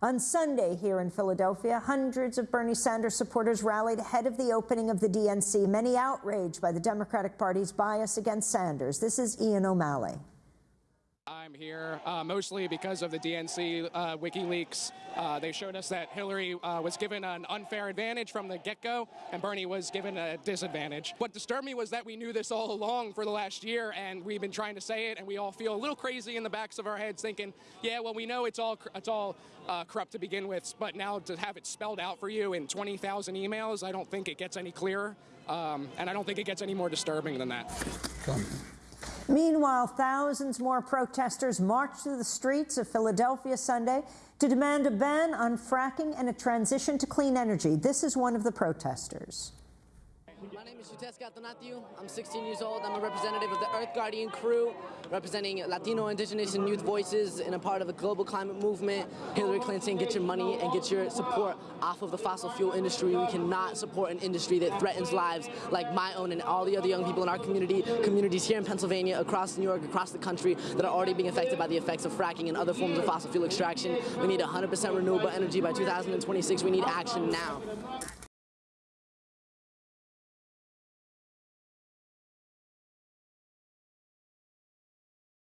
On Sunday here in Philadelphia, hundreds of Bernie Sanders supporters rallied ahead of the opening of the DNC, many outraged by the Democratic Party's bias against Sanders. This is Ian O'Malley. I'm here uh, mostly because of the DNC uh, WikiLeaks. Uh, they showed us that Hillary uh, was given an unfair advantage from the get-go, and Bernie was given a disadvantage. What disturbed me was that we knew this all along for the last year, and we've been trying to say it, and we all feel a little crazy in the backs of our heads, thinking, "Yeah, well, we know it's all it's all uh, corrupt to begin with, but now to have it spelled out for you in 20,000 emails, I don't think it gets any clearer, um, and I don't think it gets any more disturbing than that." Meanwhile, thousands more protesters marched through the streets of Philadelphia Sunday to demand a ban on fracking and a transition to clean energy. This is one of the protesters. My name is Yuteska Donathiu. I'm 16 years old. I'm a representative of the Earth Guardian crew, representing Latino, Indigenous, and youth voices in a part of the global climate movement. Hillary Clinton, get your money and get your support off of the fossil fuel industry. We cannot support an industry that threatens lives like my own and all the other young people in our community, communities here in Pennsylvania, across New York, across the country that are already being affected by the effects of fracking and other forms of fossil fuel extraction. We need 100% renewable energy by 2026. We need action now.